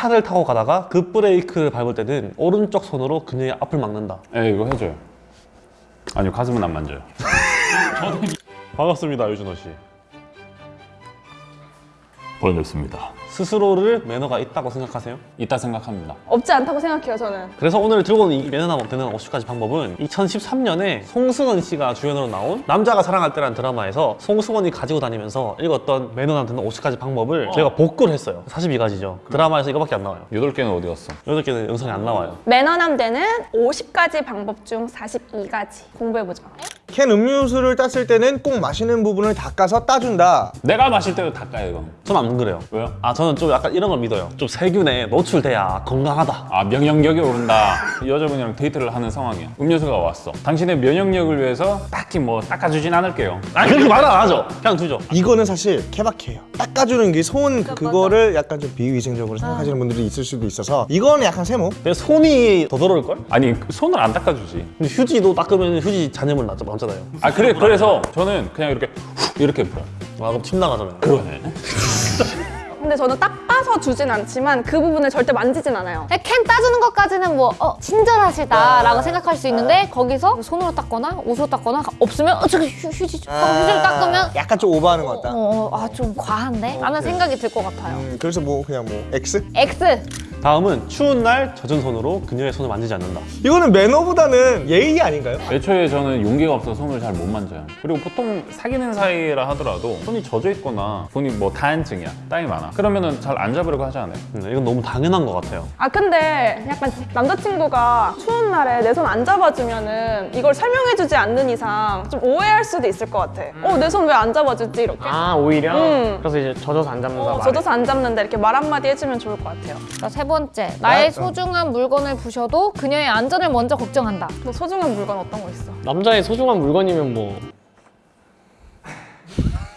차를 타고 가다가 급브레이크를 밟을 때는 오른쪽 손으로 그녀의 앞을 막는다. 예, 이거 해줘요. 아니요, 가슴은 안 만져요. 반갑습니다, 유준호 씨. 번졌습니다. 스스로를 매너가 있다고 생각하세요? 이따 생각합니다. 없지 않다고 생각해요 저는 그래서 오늘 들고 온 이 매너나 되는 50가지 방법은 2013년에 송승헌 씨가 주연으로 나온 남자가 사랑할 때라는 드라마에서 송승헌이 가지고 다니면서 읽었던 매너나 되는 50가지 방법을 저희가 복구를 했어요. 42가지죠. 드라마에서 이거밖에 안 나와요. 여덟 개는 어디 갔어? 여덟 개는 영상이 안 나와요. 매너남 되는 50가지 방법 중 42가지 공부해보죠 캔 음료수를 땄을 때는 꼭 마시는 부분을 닦아서 따준다. 내가 마실 때도 닦아요, 이건. 저는 안 그래요. 왜요? 아 저는 좀 약간 이런 걸 믿어요. 좀 세균에 노출돼야 건강하다. 아 면역력이 오른다 여자분이랑 데이트를 하는 상황이야 음료수가 왔어 당신의 면역력을 위해서 딱히 뭐 닦아주진 않을게요 아 그렇게 말 안 하죠. 그냥 두죠. 이거는 사실 케바케예요. 닦아주는 게 손 그거를 약간 좀 비위생적으로 생각하시는 분들이 있을 수도 있어서 이거는 약간 세모. 근데 손이 더 더러울 걸? 아니 그 손을 안 닦아주지 근데 휴지도 닦으면 휴지 잔여물 나죠, 많잖아요. 아 그래 그래서 저는 그냥 이렇게 훅 이렇게 풀어 아 그럼 침 나가잖아요. 그러네 근데 저는 닦아서 주진 않지만 그 부분을 절대 만지진 않아요 캔 따주는 것까지는 뭐 어, 친절하시다 라고 생각할 수 있는데 거기서 손으로 닦거나 옷으로 닦거나 없으면 어, 저기 휴, 휴지 좀 하고 휴지를 닦으면 약간 좀 오버하는 것 같다. 어, 아 좀 과한데? 라는 생각이 들 것 같아요 음, 그래서 뭐 그냥 뭐 X? X 다음은 추운 날 젖은 손으로 그녀의 손을 만지지 않는다. 이거는 매너보다는 예의 아닌가요? 애초에 저는 용기가 없어서 손을 잘 못 만져요 그리고 보통 사귀는 사이라 하더라도 손이 젖어 있거나 손이 뭐 다한증이야 땀이 많아 그러면은 잘 안 잡으려고 하지 않아요? 음, 이건 너무 당연한 것 같아요. 아 근데 약간 남자친구가 추운 날에 내 손 안 잡아주면은 이걸 설명해주지 않는 이상 좀 오해할 수도 있을 것 같아 어 내 손 왜 안 잡아주지 이렇게 아 오히려 음. 그래서 이제 젖어서 안 잡는다 어, 말해. 젖어서 안 잡는다 이렇게 말 한마디 해주면 좋을 것 같아요 자, 세 번째 나의 소중한 물건을 부셔도 그녀의 안전을 먼저 걱정한다 너 소중한 물건 어떤 거 있어? 남자의 소중한 물건이면 뭐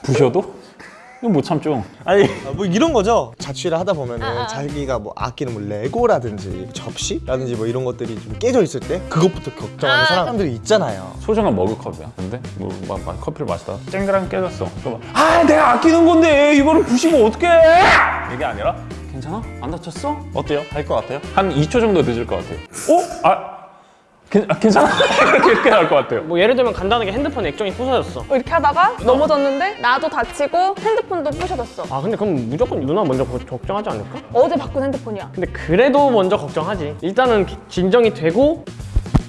부셔도? 이거 못 참죠 아니 아, 뭐 이런 거죠. 자취를 하다 보면은 자기가 뭐 아끼는 뭐 레고라든지 접시라든지 뭐 이런 것들이 좀 깨져 있을 때 그것부터 걱정하는 아. 사람들이 있잖아요. 소중한 머그컵이야 근데 뭐 막, 막 커피를 마시다가 쨍그랑 깨졌어 그럼 아 내가 아끼는 건데 이거를 부시면 어떡해 이게 아니라 괜찮아? 안 다쳤어? 어때요? 할 것 같아요? 한 2초 정도 늦을 것 같아요. 어? 아, 괜, 아, 괜찮아? 이렇게, 나올 것 같아요. 뭐 예를 들면 간단하게 핸드폰 액정이 부서졌어 어, 이렇게 하다가 넘어졌는데 나도 다치고 핸드폰도 부셔졌어 아 근데 그럼 무조건 누나 먼저 거- 걱정하지 않을까? 어제 바꾼 핸드폰이야 근데 그래도 먼저 걱정하지 일단은 기- 진정이 되고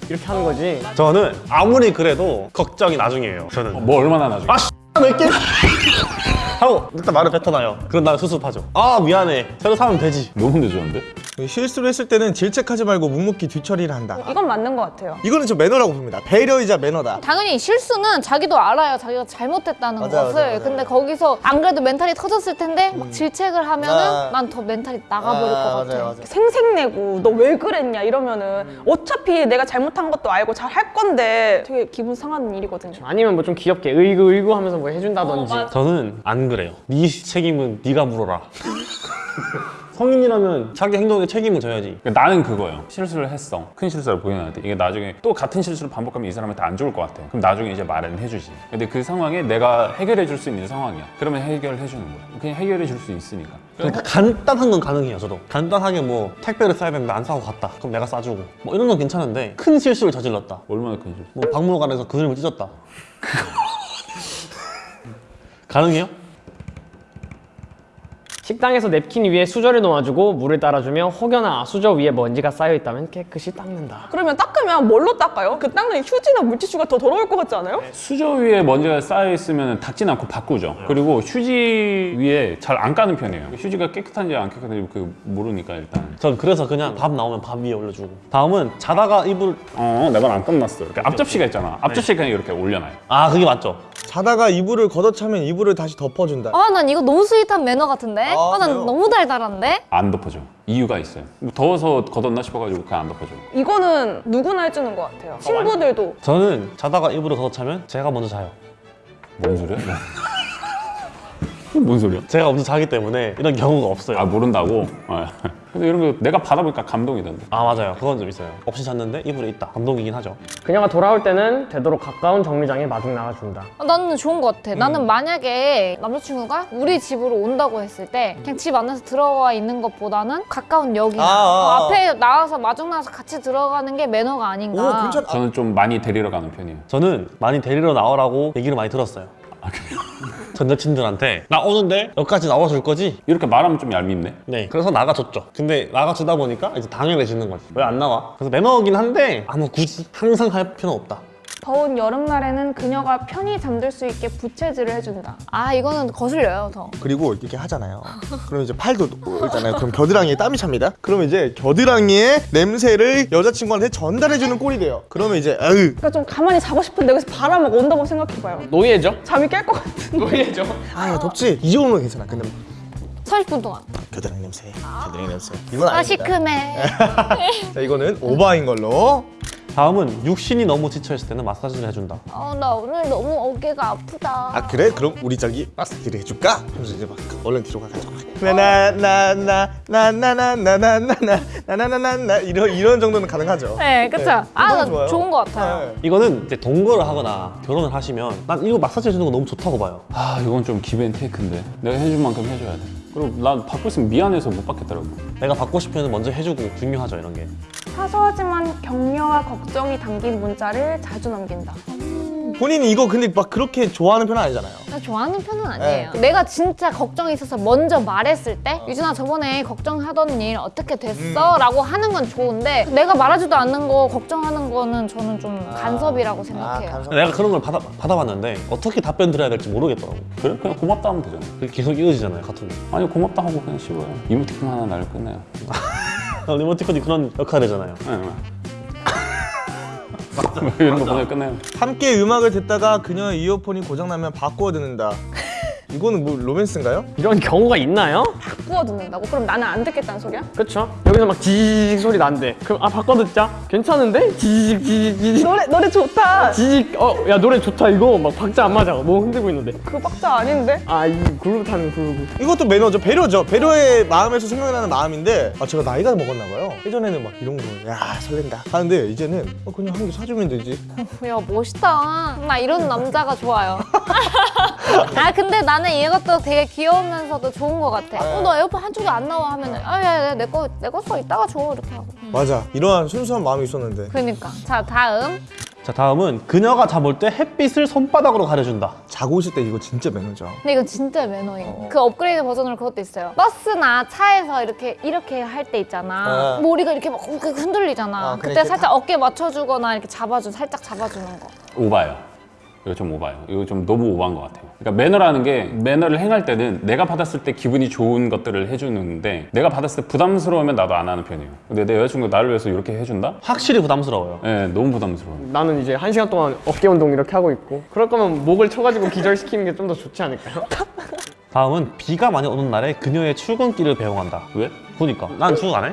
이렇게 하는 거지 저는 아무리 그래도 걱정이 나중이에요. 저는 뭐 얼마나 나중에? 아 몇 개? 하고 일단 말을 뱉어놔요. 그런 다음에 수습하죠. 아 미안해. 새로 사면 되지. 너무 늦었는데? 실수를 했을 때는 질책하지 말고 묵묵히 뒤처리를 한다. 이건 맞는 것 같아요 이거는 저 매너라고 봅니다. 배려이자 매너다. 당연히 실수는 자기도 알아요 자기가 잘못했다는 맞아요, 것을 맞아요, 맞아요. 근데 거기서 안 그래도 멘탈이 터졌을 텐데 막 질책을 하면은 아. 난 더 멘탈이 나가버릴 것 같아 맞아요, 맞아요. 생색내고 너 왜 그랬냐 이러면은 어차피 내가 잘못한 것도 알고 잘 할 건데 되게 기분 상하는 일이거든요 아니면 뭐 좀 귀엽게 의구 의구 하면서 뭐 해준다든지 저는 안 그래요. 네 책임은 네가 물어라. 성인이라면 자기 행동에 책임을 져야지. 그러니까 나는 그거예요. 실수를 했어. 큰 실수를 보이는데 이게 나중에 또 같은 실수를 반복하면 이 사람한테 안 좋을 것 같아. 그럼 나중에 이제 말은 해주지. 근데 그 상황에 내가 해결해 줄 수 있는 상황이야. 그러면 해결해 주는 거야. 그냥 해결해 줄 수 있으니까. 그러니까 간단한 건 가능해요. 저도 간단하게 뭐 택배를 싸야 되는데 안 사고 갔다. 그럼 내가 싸주고 뭐 이런 건 괜찮은데 큰 실수를 저질렀다. 얼마나 큰 실수? 뭐 박물관에서 그림을 찢었다. 가능해요? 식당에서 냅킨 위에 수저를 놓아주고 물을 따라주며 혹여나 수저 위에 먼지가 쌓여있다면 깨끗이 닦는다 그러면 닦으면 뭘로 닦아요? 그 닦는 휴지나 물티슈가 더 더러울 것 같지 않아요? 수저 위에 먼지가 쌓여 있으면 닦진 않고 바꾸죠. 그리고 휴지 위에 잘 안 까는 편이에요. 휴지가 깨끗한지 안 깨끗한지 그 모르니까 일단. 전 그래서 그냥 밥 나오면 밥 위에 올려주고 다음은 자다가 이불 어, 내 말 안 끝났어. 이렇게 앞접시가 있잖아. 앞접시 그냥 이렇게 올려놔요. 아 그게 맞죠? 자다가 이불을 걷어차면 이불을 다시 덮어준다. 아 난 이거 너무 스윗한 매너 같은데? 아, 아난 그래요? 너무 달달한데? 안 덮어줘. 이유가 있어요. 뭐 더워서 걷었나 싶어가지고 그냥 안 덮어줘. 이거는 누구나 해주는 것 같아요 친구들도 저는 자다가 이불을 걷어차면 제가 먼저 자요. 뭔 소리야? 뭔 소리야? 제가 먼저 자기 때문에 이런 경우가 없어요. 아 모른다고? 아, 근데 이런 거 내가 받아보니까 감동이던데. 아 맞아요 그건 좀 있어요 없이 잤는데 이불에 있다 감동이긴 하죠 그녀가 돌아올 때는 되도록 가까운 정류장에 마중 나가준다. 어, 나는 좋은 것 같아. 음. 나는 만약에 남자친구가 우리 집으로 온다고 했을 때 그냥 집 안에서 들어와 있는 것보다는 가까운 역이나 아, 아, 어, 아. 앞에 나와서 마중 나와서 같이 들어가는 게 매너가 오 아닌가. 괜찮아. 저는 좀 많이 데리러 가는 편이에요. 저는 많이 데리러 나오라고 얘기를 많이 들었어요 전 여친들한테 나 오는데 여기까지 나와줄 거지? 이렇게 말하면 좀 얄밉네. 네 그래서 나가줬죠 근데 나가주다 보니까 이제 당연해지는 거지 왜 안 나와? 그래서 매너긴 한데 아무 굳이 항상 할 필요는 없다 더운 여름날에는 그녀가 편히 잠들 수 있게 부채질을 해준다. 아 이거는 거슬려요 더. 그리고 이렇게 하잖아요. 그럼 이제 팔도 있잖아요. 그럼 겨드랑이에 땀이 찹니다. 그러면 이제 겨드랑이의 냄새를 여자친구한테 전달해주는 꼴이 돼요. 그러면 이제 에휴 그러니까 좀 가만히 자고 싶은데 여기서 바람 막 온다고 생각해봐요. 노예죠? 잠이 깰 것 같은. 노예죠? 아 덥지? 이 정도는 괜찮아. 근데 30분 동안. 겨드랑이 냄새, 겨드랑이 냄새. 이건 아 아닙니다. 시큼해. 자 이거는 오바인 걸로. 다음은 육신이 너무 지쳐있을 때는 마사지를 해준다 어, 나 오늘 너무 어깨가 아프다. 아 그래? 그럼 우리 저기 마사지를 해줄까? 그래서 이제 막 얼른 뒤로 가가지고 나나나나나나나나나나나나나나 이런 이런 정도는 가능하죠. 네, 그쵸. 아, 그건 나 좋아요. 좋은 것 같아요. 네. 이거는 이제 동거를 하거나 결혼을 하시면 난 이거 마사지 해주는 거 너무 좋다고 봐요 아 이건 좀 기브앤테이크인데 내가 해줄 만큼 해줘야 돼. 그리고 난 받고 있으면 미안해서 못 받겠더라고. 내가 받고 싶으면 먼저 해주고 중요하죠 이런 게 사소하지만 격려와 걱정이 담긴 문자를 자주 남긴다. 본인이 이거 근데 막 그렇게 좋아하는 편은 아니잖아요. 나 좋아하는 편은 아니에요. 내가 진짜 걱정이 있어서 먼저 말했을 때 유진아 저번에 걱정하던 일 어떻게 됐어? 라고 하는 건 좋은데 내가 말하지도 않는 거 걱정하는 거는 저는 좀 간섭이라고 생각해요. 감사합니다. 내가 그런 걸 받아, 받아봤는데 어떻게 답변 드려야 될지 모르겠더라고 그래? 그냥 고맙다 하면 되잖아. 그게 계속 이어지잖아요 카톡이 아니 고맙다 하고 그냥 씹어요. 이모티콘 하나 날 끝내요. 리모티콘이 그런 역할이잖아요 네, 네. 이런 거 보내 끝내요. 함께 음악을 듣다가 그녀의 이어폰이 고장나면 바꾸어 듣는다. 이거는 뭐 로맨스인가요? 이런 경우가 있나요? 바꾸어 듣는다고? 그럼 나는 안 듣겠다는 소리야? 그쵸? 여기서 막 지직 소리 난대. 그럼 아 바꿔 듣자. 괜찮은데? 지직 지직 지직 노래 노래 좋다. 지직. 어야 노래 좋다 이거 막 박자 안 맞아. 뭐 흔들고 있는데. 그 박자 아닌데? 아 이 그루브 타는 그루브. 이것도 매너죠. 배려죠. 배려의 마음에서 생각나는 마음인데 아 제가 나이가 먹었나 봐요. 예전에는 막 이런 거야 설렌다 하는데 이제는 어, 그냥 한 개 사주면 되지. 야 멋있다. 나 이런 남자가 좋아요. 아 근데 나는 이것도 되게 귀여우면서도 좋은 것 같아. 어, 너 에어컨 한쪽이 안 나와 하면은 아야 내거 내거 써 이따가 줘 이렇게 하고. 맞아. 이러한 순수한 마음이 있었는데 그러니까 자 다음 자 다음은 그녀가 잠올 때 햇빛을 손바닥으로 가려준다 자고 있을 때 이거 진짜 매너죠. 근데 이건 진짜 매너예요. 그 업그레이드 버전으로 그것도 있어요. 버스나 차에서 이렇게 이렇게 할 때 있잖아. 아. 머리가 이렇게 막 흔들리잖아. 아, 그래, 그때 이렇게 살짝 어깨 맞춰주거나 이렇게 잡아주 살짝 잡아주는 거. 오바요. 이거 좀 오바요. 이거 좀 너무 오바인 것 같아요. 그러니까 매너라는 게 매너를 행할 때는 내가 받았을 때 기분이 좋은 것들을 해주는데 내가 받았을 때 부담스러우면 나도 안 하는 편이에요. 근데 내 여자친구가 나를 위해서 이렇게 해준다? 확실히 부담스러워요 네, 너무 부담스러워요. 나는 이제 한 시간 동안 어깨 운동 이렇게 하고 있고. 그럴 거면 목을 쳐가지고 기절시키는 게 좀 더 좋지 않을까요? 다음은 비가 많이 오는 날에 그녀의 출근길을 배웅한다 왜? 보니까 난 출근 안 해?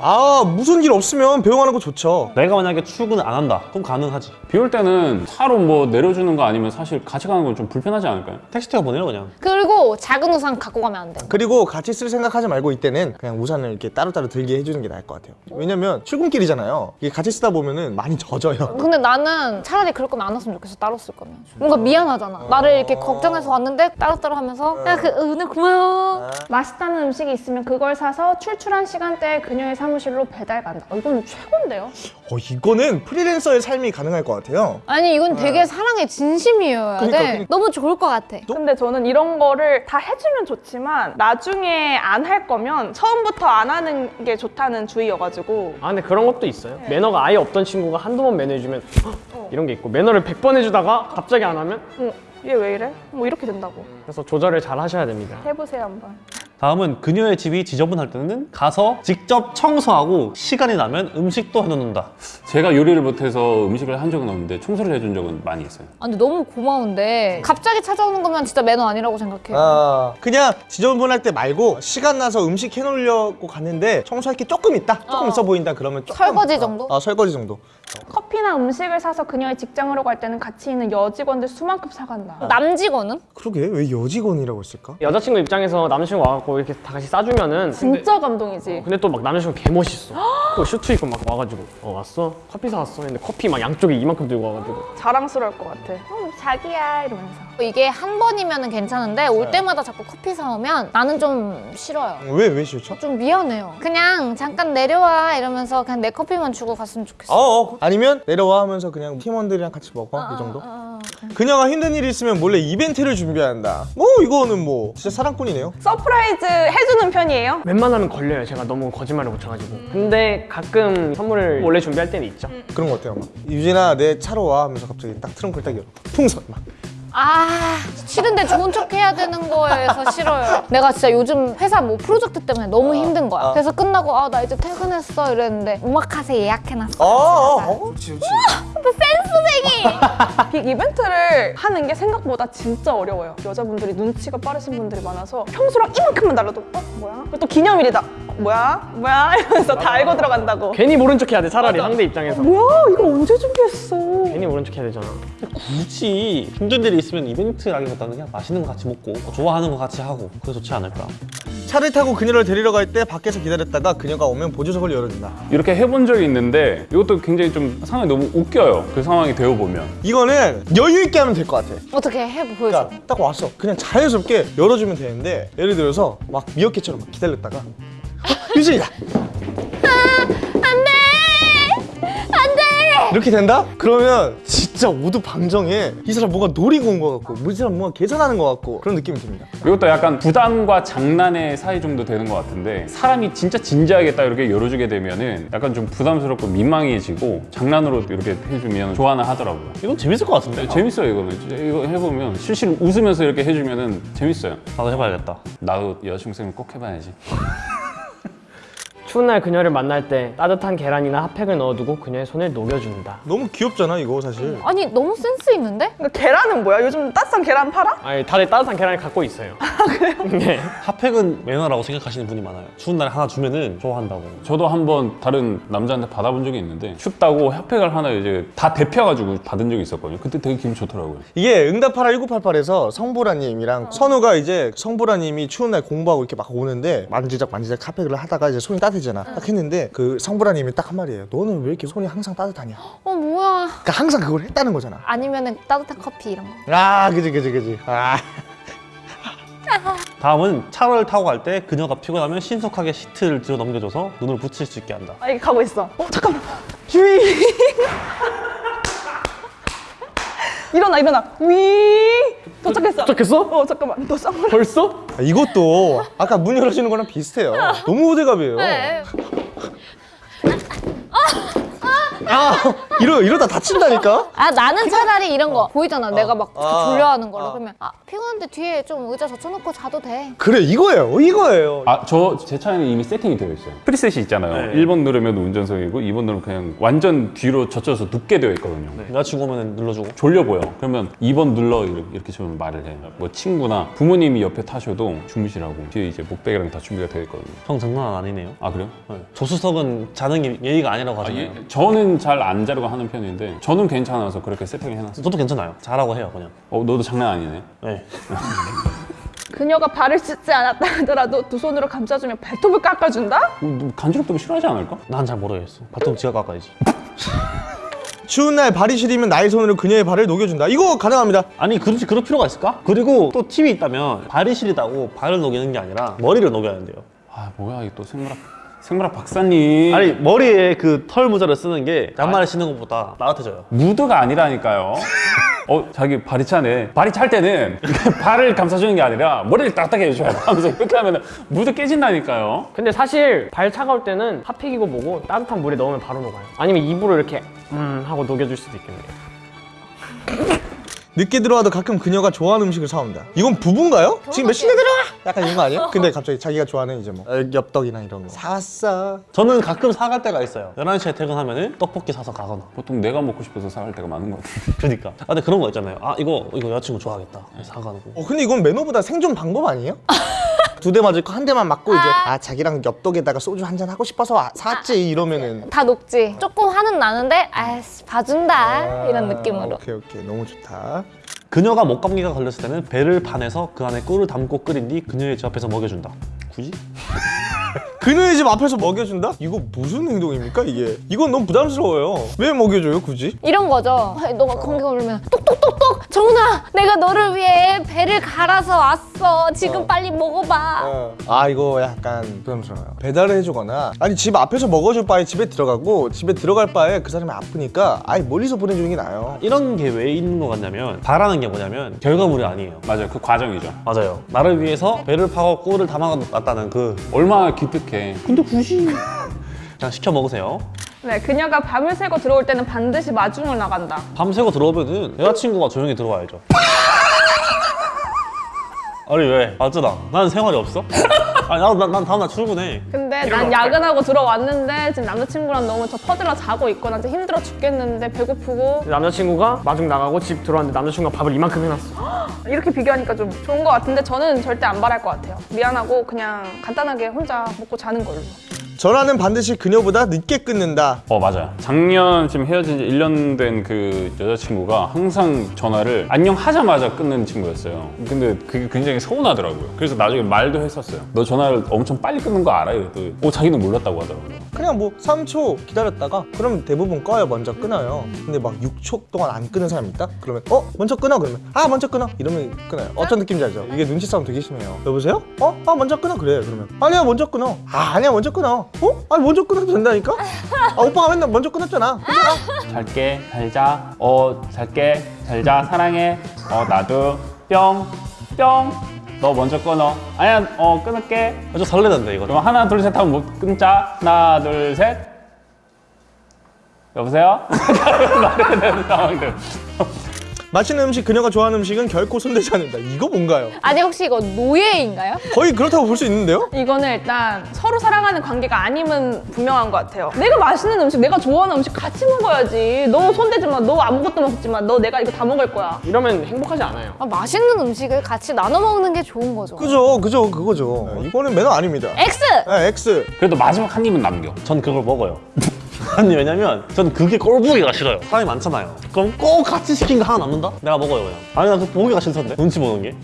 아 무슨 일 없으면 배웅하는 거 좋죠. 내가 만약에 출근을 안 한다 그럼 가능하지 비 올 때는 차로 뭐 내려주는 거 아니면 사실 같이 가는 건 좀 불편하지 않을까요? 택시가 보내요 그냥 그리고 작은 우산 갖고 가면 안 돼. 그리고 같이 쓸 생각하지 말고 이때는 그냥 우산을 이렇게 따로따로 들게 해주는 게 나을 것 같아요. 왜냐면 출근길이잖아요. 이게 같이 쓰다 보면은 많이 젖어요. 근데 나는 차라리 그럴 거면 안 왔으면 좋겠어 따로 쓸 거면 뭔가 미안하잖아 나를 이렇게 걱정해서 왔는데 따로따로 하면서 야 그 오늘 고마워 맛있다는 음식이 있으면 그걸 사서 출출한 시간대에 그녀의 사무실로 배달 간다. 어, 이건 최고인데요? 어 이거는 프리랜서의 삶이 가능할 것 같아요. 아니 이건 되게 사랑의 진심이어야 그러니까, 돼 그러니까. 너무 좋을 것 같아 근데 저는 이런 거를 다 해주면 좋지만 나중에 안 할 거면 처음부터 안 하는 게 좋다는 주의여가지고 아 근데 그런 것도 있어요. 매너가 아예 없던 친구가 한두 번 매너 해주면 헉, 이런 게 있고 매너를 100번 해주다가 갑자기 안 하면 어, 얘왜 이래? 뭐 이렇게 된다고. 그래서 조절을 잘 하셔야 됩니다. 해보세요 한번. 다음은 그녀의 집이 지저분할 때는 가서 직접 청소하고 시간이 나면 음식도 해놓는다 제가 요리를 못해서 음식을 한 적은 없는데 청소를 해준 적은 많이 있어요. 아, 근데 너무 고마운데 갑자기 찾아오는 거면 진짜 매너 아니라고 생각해요 아 그냥 지저분할 때 말고 시간 나서 음식 해놓으려고 갔는데 청소할 게 조금 있다, 조금 어. 있어 보인다 그러면 조금 설거지 정도? 아 설거지 정도. 커피나 음식을 사서 그녀의 직장으로 갈 때는 같이 있는 여직원들 수만큼 사간다. 남직원은? 그러게 왜 여직원이라고 했을까? 여자친구 입장에서 남자친구 와갖고 이렇게 다 같이 싸주면은 근데, 진짜 감동이지. 근데 또 막 남자친구 개 멋있어. 그 슈트 입고 막 와가지고 어 왔어? 커피 사왔어? 근데 커피 막 양쪽에 이만큼 들고 와가지고 자랑스러울 것 같아. 어, 자기야 이러면서. 이게 한 번이면 괜찮은데 올 때마다 자꾸 커피 사오면 나는 좀 싫어요. 왜 왜 싫죠? 좀 미안해요. 그냥 잠깐 내려와 이러면서 그냥 내 커피만 주고 갔으면 좋겠어. 어, 어. 아니면 내려와 하면서 그냥 팀원들이랑 같이 먹어 이 정도? 어, 그녀가 힘든 일이 있으면 몰래 이벤트를 준비한다. 뭐 이거는 뭐 진짜 사랑꾼이네요. surprise 해주는 편이에요? 웬만하면 걸려요. 제가 너무 거짓말을 못 쳐가지고. 근데 가끔 선물을 원래 준비할 때는 있죠. 그런 거 어때요? 막 유진아 내 차로 와 하면서 갑자기 딱 트렁크를 딱 열어. 풍선 막. 아 싫은데 좋은 척 해야 되는 거여서 싫어요. 내가 진짜 요즘 회사 뭐 프로젝트 때문에 너무 힘든 거야. 아. 그래서 끝나고 아 나 이제 퇴근했어 이랬는데 오마카세 예약해놨어. 어, 어, 어. 그렇지 그렇지. big 이벤트를 하는 게 생각보다 진짜 어려워요. 여자분들이 눈치가 빠르신 분들이 많아서 평소랑 이만큼만 달라도 어 뭐야? 또 기념일이다. 어, 뭐야? 뭐야? 이러면서 다 알고 들어간다고. 괜히 모른 척 해야 돼. 차라리 상대 입장에서. 뭐야? 이거 언제 준비했어? 괜히 모른 척 해야 되잖아. 굳이 힘든 일이 있으면 이벤트라기보다는 그냥 맛있는 거 같이 먹고 좋아하는 거 같이 하고 그게 좋지 않을까 차를 타고 그녀를 데리러 갈 때 밖에서 기다렸다가 그녀가 오면 보조석을 열어준다. 이렇게 해본 적이 있는데 이것도 굉장히 좀 상황이 너무 웃겨요. 그 상황이 되어 보면. 이거는 여유 있게 하면 될 것 같아. 어떻게 해 보여줘. 그러니까 딱 왔어. 그냥 자연스럽게 열어주면 되는데 예를 들어서 막 미어캣처럼 막 기다렸다가 유진이다. 이렇게 된다? 그러면 진짜 모두 방정해. 이 사람 뭔가 노리고 온 것 같고, 이 사람 뭔가 계산하는 것 같고 그런 느낌이 듭니다. 이것도 약간 부담과 장난의 사이 정도 되는 것 같은데 사람이 진짜 진지하게 딱 이렇게 열어주게 되면 은 약간 좀 부담스럽고 민망해지고 장난으로 이렇게 해주면 좋아는 하더라고요. 이건 재밌을 것 같은데 네, 재밌어요 이거는 이거 해보면 실실 웃으면서 이렇게 해주면 은 재밌어요. 나도 해봐야겠다 나도 여자친구 생각 꼭 해봐야지. 추운 날 그녀를 만날 때 따뜻한 계란이나 핫팩을 넣어두고 그녀의 손을 녹여준다. 너무 귀엽잖아 이거 사실. 아니 너무 센스 있는데? 그러니까 계란은 뭐야? 요즘 따뜻한 계란 팔아? 아니 다들 따뜻한 계란을 갖고 있어요. 그래요? 네. 핫팩은 매너라고 생각하시는 분이 많아요 추운 날 하나 주면은 좋아한다고 저도 한번 다른 남자한테 받아본 적이 있는데 춥다고 핫팩을 하나 이제 다 데펴가지고 받은 적이 있었거든요. 그때 되게 기분 좋더라고요. 이게 응답하라 1988에서 성보라님이랑 선우가 이제 성보라님이 추운 날 공부하고 이렇게 막 오는데 만지작 만지작 카페를 하다가 이제 손이 따뜻해 잖아. 딱 했는데 그 성보라님이 딱 한 말이에요. 너는 왜 이렇게 손이 항상 따뜻하냐? 어 뭐야? 그러니까 항상 그걸 했다는 거잖아. 아니면은 따뜻한 커피 이런 거. 아, 그지, 그지, 그지. 아. 다음은 차를 타고 갈 때 그녀가 피곤하면 신속하게 시트를 뒤로 넘겨줘서 눈을 붙일 수 있게 한다 아, 이게 가고 있어. 어, 잠깐만. 주의. 일어나, 일어나. 위. 도착했어. 도착했어? 어, 잠깐만. 너 쌍말. 벌써? 아, 이것도 아까 문 열어주는 거랑 비슷해요. 너무 호들갑이에요. 네. 아, 이러, 이러다 다친다니까? 아 나는 차라리 이런 거 보이잖아. 내가 막 아. 졸려하는 거를 아. 그러면 아 피곤한데 뒤에 좀 의자 젖혀놓고 자도 돼. 그래, 이거예요. 이거예요. 아, 저 제 차에는 이미 세팅이 되어 있어요. 프리셋이 있잖아요. 네. 1번 누르면 운전석이고 2번 누르면 그냥 완전 뒤로 젖혀서 눕게 되어 있거든요. 여자친구 오면 눌러주고 졸려 보여. 그러면 2번 눌러 이렇게, 좀 말을 해요. 뭐 친구나 부모님이 옆에 타셔도 주무시라고 뒤에 이제 목베개랑 다 준비가 되어 있거든요. 형 장난 아니네요 아 그래요? 네. 조수석은 자는 게 예의가 아니라고 아, 하잖아요 예, 저는 잘 안 자려고 하는 편인데 저는 괜찮아서 그렇게 세팅을 해놨어요. 저도 괜찮아요 잘하고 해요 그냥 어 너도 장난 아니네. 네. 그녀가 발을 씻지 않았다 하더라도 두 손으로 감싸주며 발톱을 깎아준다? 어, 너 간지럽다고 싫어하지 않을까? 난 잘 모르겠어 발톱 지가 깎아야지 추운 날 발이 시리면 나의 손으로 그녀의 발을 녹여준다. 이거 가능합니다. 아니 그렇지 그럴 필요가 있을까? 그리고 또 팁이 있다면 발이 시리다고 발을 녹이는 게 아니라 머리를 녹여야 한대요 아 뭐야 이게 또 생물학 생물학 박사님. 아니 머리에 그 털 모자를 쓰는 게 양말을 신는 것보다 따뜻해져요 무드가 아니라니까요. 어 자기 발이 차네. 발이 찰 때는 발을 감싸주는 게 아니라 머리를 딱딱하게 해줘야 돼. 하면서 이렇게 하면 무드 깨진다니까요. 근데 사실 발 차가울 때는 핫팩이고 뭐고 따뜻한 물에 넣으면 바로 녹아요. 아니면 입으로 이렇게 음 하고 녹여줄 수도 있겠네요. 늦게 들어와도 가끔 그녀가 좋아하는 음식을 사온다. 이건 부부인가요? 지금 몇 시에 들어와? 약간 이런 거 아니에요? 근데 갑자기 자기가 좋아하는 이제 뭐 어, 엽떡이나 이런 거 사왔어. 저는 가끔 사갈 때가 있어요 11시에 퇴근하면 떡볶이 사서 가거나 보통 내가 먹고 싶어서 사갈 때가 많은 것 같아요. 그러니까 아 근데 그런 거 있잖아요 아 이거 이거 여자친구 좋아하겠다 사가는 거 어 근데 이건 매너보다 생존 방법 아니에요? 두 대 맞을 거 한 대만 맞고 이제 아 자기랑 엽떡에다가 소주 한 잔 하고 싶어서 와- 샀지 이러면은 다 녹지. 조금 화는 나는데 아이씨 봐준다 이런 느낌으로. 오케이 오케이 너무 좋다. 그녀가 목감기가 걸렸을 때는 배를 반해서 그 안에 꿀을 담고 끓인 뒤 그녀의 집 앞에서 먹여준다 굳이? 그녀의 집 앞에서 먹여준다? 이거 무슨 행동입니까 이게? 이건 너무 부담스러워요. 왜 먹여줘요 굳이? 이런 거죠. 아니, 너가 공격 오르면 똑똑똑똑 정훈아 내가 너를 위해 배를 갈아서 왔어. 지금 빨리 먹어봐. 아 이거 약간 부담스러워요. 배달을 해주거나 아니 집 앞에서 먹어줄 바에 집에 들어가고 집에 들어갈 바에 그 사람이 아프니까 아예 멀리서 보내주는 게 나아요. 이런 게 왜 있는 것 같냐면 바라는 게 뭐냐면 결과물이 아니에요. 맞아요. 그 과정이죠. 맞아요. 나를 위해서 배를 파고 꿀을 담아놨다는 그 얼마나 기특해. 근데 굳이 그냥 시켜 먹으세요. 네, 그녀가 밤을 새고 들어올 때는 반드시 마중을 나간다. 밤 새고 들어오면은 여자친구가 조용히 들어와야죠. 아니 왜? 맞잖아. 나는 생활이 없어? 아니 나도 난, 난 다음날 출근해. 근 데 난 야근하고 들어왔는데 지금 남자친구랑 너무 저 퍼들어 자고 있고 난 진짜 힘들어 죽겠는데 배고프고 남자친구가 마중 나가고 집 들어왔는데 남자친구가 밥을 이만큼 해놨어. 이렇게 비교하니까 좀 좋은 것 같은데 저는 절대 안 바랄 것 같아요. 미안하고 그냥 간단하게 혼자 먹고 자는 걸로. 전화는 반드시 그녀보다 늦게 끊는다. 어 맞아요. 작년 지금 헤어진 지 1년 된 그 여자친구가 항상 전화를 안녕 하자마자 끊는 친구였어요. 근데 그게 굉장히 서운하더라고요. 그래서 나중에 말도 했었어요. 너 전화를 엄청 빨리 끊는 거 알아? 이랬더니 어 자기는 몰랐다고 하더라고요. 그냥 뭐 3초 기다렸다가 그러면 대부분 꺼요 먼저 끊어요. 근데 막 6초 동안 안 끊는 사람 있다? 그러면 어 먼저 끊어 그러면 아 먼저 끊어 이러면 끊어요. 어떤 느낌인지 알죠? 이게 눈치 싸움 되게 심해요. 여보세요? 어? 아 먼저 끊어 그래 그러면 아니야 먼저 끊어. 아 아니야 먼저 끊어. 어? 아니 먼저 끊어도 된다니까? 아 오빠가 맨날 먼저 끊었잖아. 끊어라. 잘게 잘자 어 잘게 잘자 사랑해 어 나도 뿅 뿅 너 먼저 끊어. 아니야 어 끊을게. 아주 설레는데 이거. 그럼 하나 둘 셋 하면 뭐 끊자. 하나 둘 셋. 여보세요? 말해야 되는 상황들 맛있는 음식 그녀가 좋아하는 음식은 결코 손대지 않는다. 이거 뭔가요? 아니 혹시 이거 노예인가요? 거의 그렇다고 볼 수 있는데요? 이거는 일단 서로 사랑하는 관계가 아니면 분명한 것 같아요. 내가 맛있는 음식, 내가 좋아하는 음식 같이 먹어야지. 너 손대지 마. 너 아무것도 먹지 마. 너 내가 이거 다 먹을 거야. 이러면 행복하지 않아요. 아, 맛있는 음식을 같이 나눠 먹는 게 좋은 거죠. 그죠 그죠 그거죠. 이거는 매너 아닙니다. X! 네, X. 그래도 마지막 한 입은 남겨 전 그걸 먹어요. 아니 왜냐면 전 그게 꼴보기가 싫어요. 사람이 많잖아요. 그럼 꼭 같이 시킨 거 하나 남는다? 내가 먹어요 그냥. 아니 나 그 보기가 싫던데. 눈치 보는 게.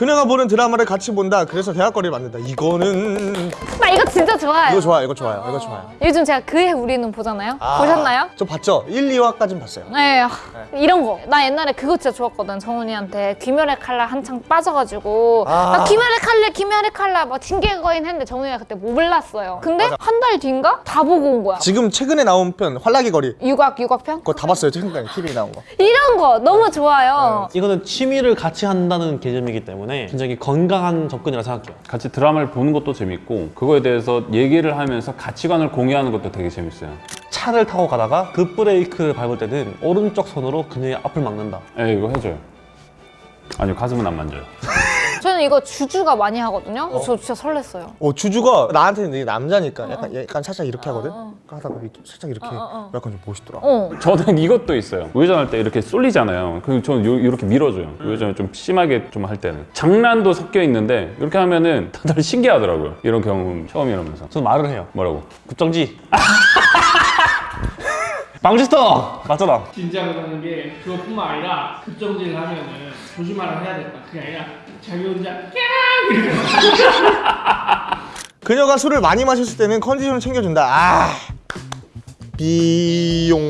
그녀가 보는 드라마를 같이 본다. 그래서 대학거리를 만든다. 이거는 나 이거 진짜 좋아요. 이거 좋아요. 이거 좋아요. 이거 좋아요. 요즘 제가 그해 우리는 보잖아요. 아, 보셨나요? 저 봤죠? 1, 2화까진 봤어요. 네, 아, 이런 거. 나 옛날에 그거 진짜 좋았거든. 정훈이한테 귀멸의 칼날 한창 빠져가지고 아. 나 귀멸의 칼날, 귀멸의 칼날 막 징계거인 했는데 정훈이가 그때 못 몰랐어요. 근데 한 달 뒤인가 다 보고 온 거야. 지금 최근에 나온 편 활락의 거리 유곽, 유곽편? 그거 다 봤어요. 최근에 TV에 나온 거. 이런 거 너무 좋아요. 이거는 취미를 같이 한다는 개념이기 때문에 굉장히 건강한 접근이라 생각해요. 같이 드라마를 보는 것도 재밌고 그거에 대해서 얘기를 하면서 가치관을 공유하는 것도 되게 재밌어요 차를 타고 가다가 그 급브레이크를 밟을 때는 오른쪽 손으로 그녀의 앞을 막는다. 에 이거 해줘요 아니요 가슴은 안 만져요 저는 이거 주주가 많이 하거든요. 저 진짜 설렜어요. 어 주주가 나한테는 이게 남자니까 약간 약간 살짝 이렇게 하거든. 하다가 이렇게 살짝 이렇게 약간 좀 멋있더라. 어. 저는 이것도 있어요. 우회전할 때 이렇게 쏠리잖아요. 그 저는 요- 이렇게 밀어줘요. 우회전을 좀 심하게 좀 할 때는 장난도 섞여 있는데 이렇게 하면은 다들 신기하더라고요. 이런 경험 처음이라면서 저는 말을 해요. 뭐라고? 국정지. 방지스터 맞잖아. 진짜 그러는 게 그것뿐만 아니라 급정지를 하면은 조심하라 해야 된다. 그게 아니라 자기 혼자 그녀가 술을 많이 마셨을 때는 컨디션을 챙겨준다. 아 비용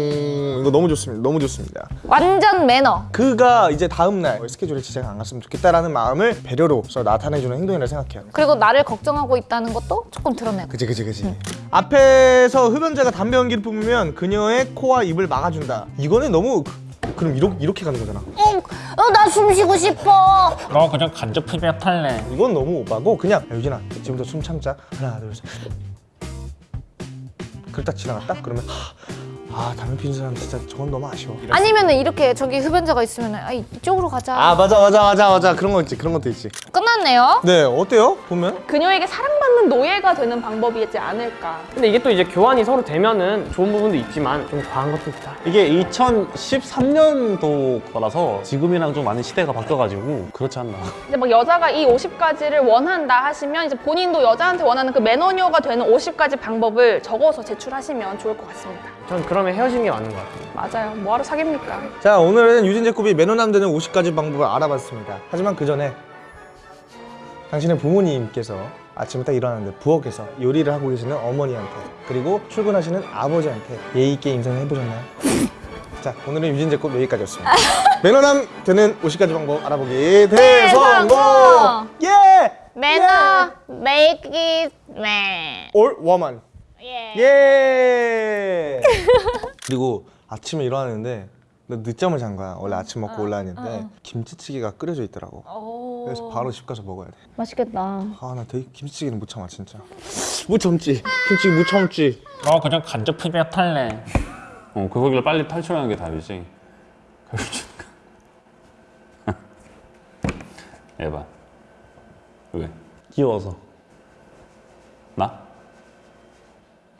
이거 너무 좋습니다. 너무 좋습니다. 완전 매너. 그가 이제 다음 날 스케줄에 지장 안 갔으면 좋겠다라는 마음을 배려로서 나타내주는 행동이라 생각해요. 그리고 나를 걱정하고 있다는 것도 조금 드러내고. 그지 그지 그지. 앞에서 흡연자가 담배 연기를 뿜으면 그녀의 코와 입을 막아준다. 이거는 너무 그- 그럼 이렇게 이렇게 가는 거잖아. 어, 나 숨 쉬고 싶어. 너 그냥 간접 흡입 할래. 이건 너무 오바고 그냥 야, 유진아 지금부터 숨 참자 하나 둘 셋. 그딱 지나갔다 그러면 하, 아 담배 피는 사람 진짜 저건 너무 아쉬워. 아니면은 이렇게 저기 흡연자가 있으면 아 이쪽으로 가자. 아 맞아 맞아 맞아 맞아 그런 거 있지 그런 것도 있지. 끝났네요. 네 어때요 보면? 그녀에게 사랑받는 노예가 되는 방법이지 않을까. 근데 이게 또 이제 교환이 서로 되면은 좋은 부분도 있지만 좀 과한 것도 있다. 이게 2013년도 거라서 지금이랑 좀 많이 시대가 바뀌어가지고 그렇지 않나. 이제 막 여자가 이 50가지를 원한다 하시면 이제 본인도 여자한테 원하는 그 매너녀가 되는 50가지 방법을 적어서 제출하시면 좋을 것 같습니다. 전 그 러면 헤어지는 게 맞는 것 같아요. 맞아요. 뭐하러 사깁니까? 자 오늘은 유진 제곱이 매너남 되는 50가지 방법을 알아봤습니다. 하지만 그 전에 당신의 부모님께서 아침에 딱 일어났는데 부엌에서 요리를 하고 계시는 어머니한테 그리고 출근하시는 아버지한테 예의 있게 인사를 해보셨나요? 자 오늘은 유진제 꼭 여기까지였습니다 매너남 되는 50가지 방법 알아보기 대성공 대성공! 예! 매너 make it man. 올 워먼 예. 예 그리고 아침에 일어났는데 나 늦잠을 잔 거야 원래 아침 먹고 올라왔는데 김치찌개가 끓여져 있더라고 그래서 바로 집 가서 먹어야 돼 맛있겠다. 아 나 되게 김치찌개는 못 참아 진짜 못 참지 김치찌개 못 참지 어 그냥 간접 피자 탈래. 어 그거길래 빨리 탈출하는 게 답이지. 에바. 왜? 귀여워서. 나?